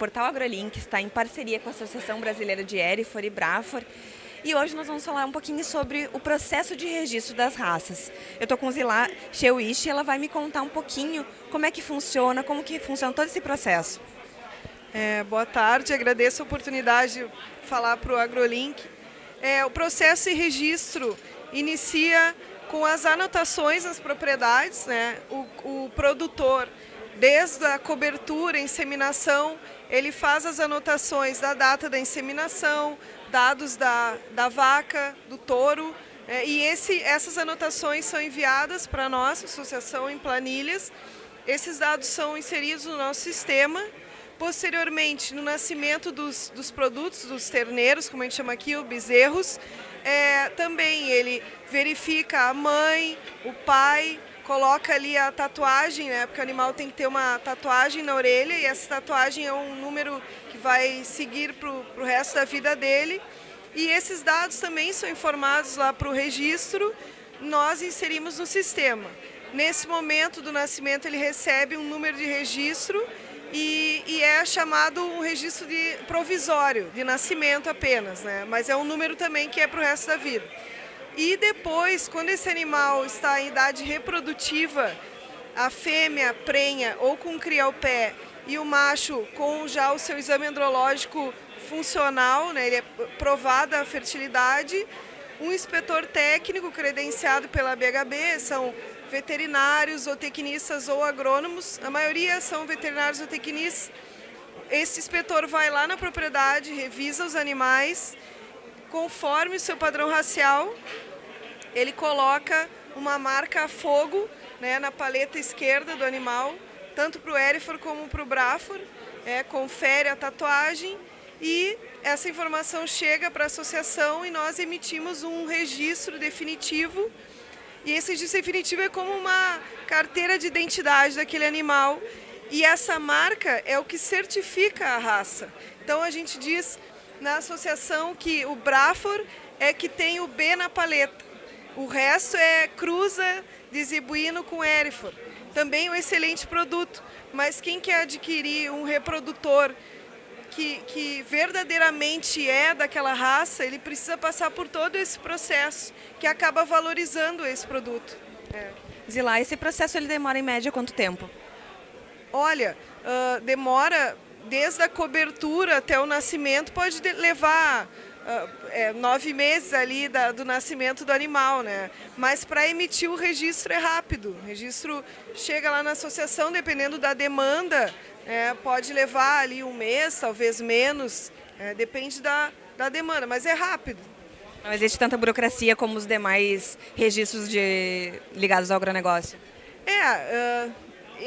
Portal AgroLink está em parceria com a Associação Brasileira de Erifor e Brafor e hoje nós vamos falar um pouquinho sobre o processo de registro das raças. Eu estou com Zilá Cheuishi e ela vai me contar um pouquinho como é que funciona, como que funciona todo esse processo. É, boa tarde, agradeço a oportunidade de falar para o AgroLink. É, o processo de registro inicia com as anotações das propriedades, né? o, o produtor desde a cobertura, inseminação, ele faz as anotações da data da inseminação, dados da, da vaca, do touro, é, e esse, essas anotações são enviadas para nossa associação em planilhas. Esses dados são inseridos no nosso sistema. Posteriormente, no nascimento dos, dos produtos, dos terneiros, como a gente chama aqui, os bezerros, é, também ele verifica a mãe, o pai, coloca ali a tatuagem, né? Porque o animal tem que ter uma tatuagem na orelha e essa tatuagem é um número que vai seguir para o resto da vida dele. E esses dados também são informados lá para o registro, nós inserimos no sistema. Nesse momento do nascimento ele recebe um número de registro e, e, é chamado um registro de provisório, de nascimento apenas, né? mas é um número também que é para o resto da vida. E depois, quando esse animal está em idade reprodutiva, a fêmea prenha ou com cria ao pé e o macho com já o seu exame andrológico funcional, né, ele é provada a fertilidade, um inspetor técnico credenciado pela BHB, são veterinários, ou tecnistas ou agrônomos, a maioria são veterinários ou tecnistas. Esse inspetor vai lá na propriedade, revisa os animais conforme o seu padrão racial, ele coloca uma marca a fogo né, na paleta esquerda do animal, tanto para o Erifor como para o Brafor, é, confere a tatuagem e essa informação chega para a associação e nós emitimos um registro definitivo e esse registro definitivo é como uma carteira de identidade daquele animal e essa marca é o que certifica a raça. Então a gente diz na associação que o Brafor é que tem o B na paleta. O resto é cruza de zibuíno com erifor. Também um excelente produto, mas quem quer adquirir um reprodutor que, que verdadeiramente é daquela raça, ele precisa passar por todo esse processo, que acaba valorizando esse produto. É. Zilá, esse processo ele demora em média quanto tempo? Olha, uh, demora desde a cobertura até o nascimento, pode levar uh, é, nove meses ali da, do nascimento do animal, né? Mas para emitir o registro é rápido. O registro chega lá na associação, dependendo da demanda, é, pode levar ali um mês, talvez menos, é, depende da, da demanda, mas é rápido. Não existe tanta burocracia como os demais registros de, ligados ao agronegócio? É, uh,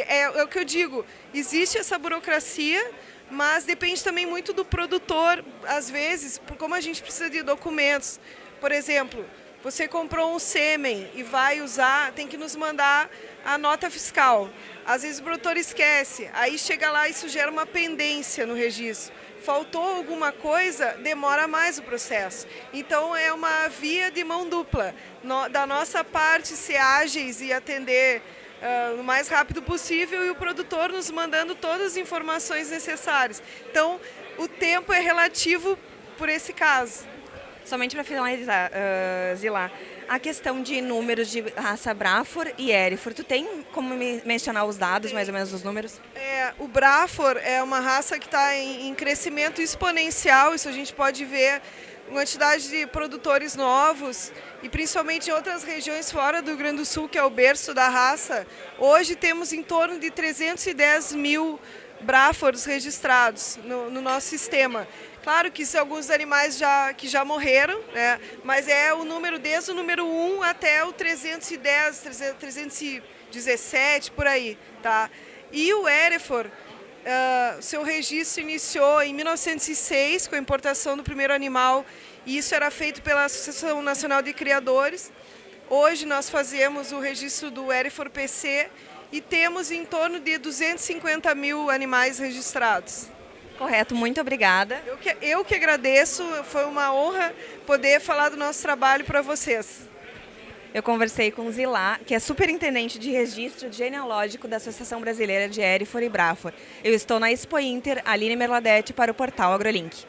é, é o que eu digo, existe essa burocracia, mas depende também muito do produtor, às vezes, como a gente precisa de documentos. Por exemplo, você comprou um sêmen e vai usar, tem que nos mandar a nota fiscal. Às vezes o produtor esquece, aí chega lá e isso gera uma pendência no registro. Faltou alguma coisa, demora mais o processo. Então é uma via de mão dupla. da nossa parte, ser ágeis e atender uh, o mais rápido possível e o produtor nos mandando todas as informações necessárias. Então, o tempo é relativo por esse caso. Somente para finalizar, uh, Zilá, a questão de números de raça Brafor e Erifor, tu tem como me mencionar os dados, mais ou menos os números? É, o Brafor é uma raça que está em, em crescimento exponencial, isso a gente pode ver quantidade de produtores novos e principalmente em outras regiões fora do Rio Grande do Sul, que é o berço da raça. Hoje temos em torno de 310 mil Brafors registrados no, no nosso sistema. Claro que são alguns animais já, que já morreram, né? mas é o número desde o número 1 até o 310, 317, por aí. Tá? E o Erefor, Uh, seu registro iniciou em 1906 com a importação do primeiro animal e isso era feito pela Associação Nacional de Criadores. Hoje nós fazemos o registro do Erifor PC e temos em torno de 250 mil animais registrados. Correto, muito obrigada. Eu que, eu que agradeço, foi uma honra poder falar do nosso trabalho para vocês. Eu conversei com Zilá, que é superintendente de registro genealógico da Associação Brasileira de Erifor e Brafor. Eu estou na Expo Inter, Aline Merladete, para o portal AgroLink.